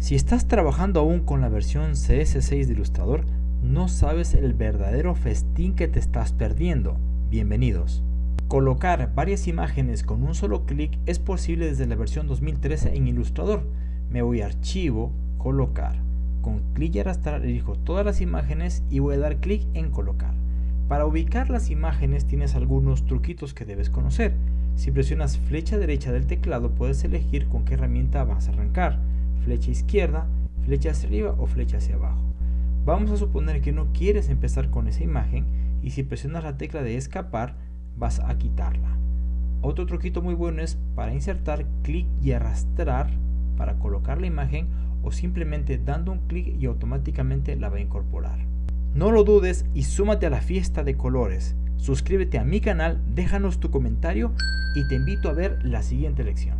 Si estás trabajando aún con la versión CS6 de Illustrator, no sabes el verdadero festín que te estás perdiendo. Bienvenidos. Colocar varias imágenes con un solo clic es posible desde la versión 2013 en Illustrator. Me voy a Archivo, Colocar. Con clic y arrastrar elijo todas las imágenes y voy a dar clic en Colocar. Para ubicar las imágenes tienes algunos truquitos que debes conocer. Si presionas flecha derecha del teclado puedes elegir con qué herramienta vas a arrancar flecha izquierda, flecha hacia arriba o flecha hacia abajo. Vamos a suponer que no quieres empezar con esa imagen y si presionas la tecla de escapar vas a quitarla. Otro truquito muy bueno es para insertar clic y arrastrar para colocar la imagen o simplemente dando un clic y automáticamente la va a incorporar. No lo dudes y súmate a la fiesta de colores. Suscríbete a mi canal, déjanos tu comentario y te invito a ver la siguiente lección.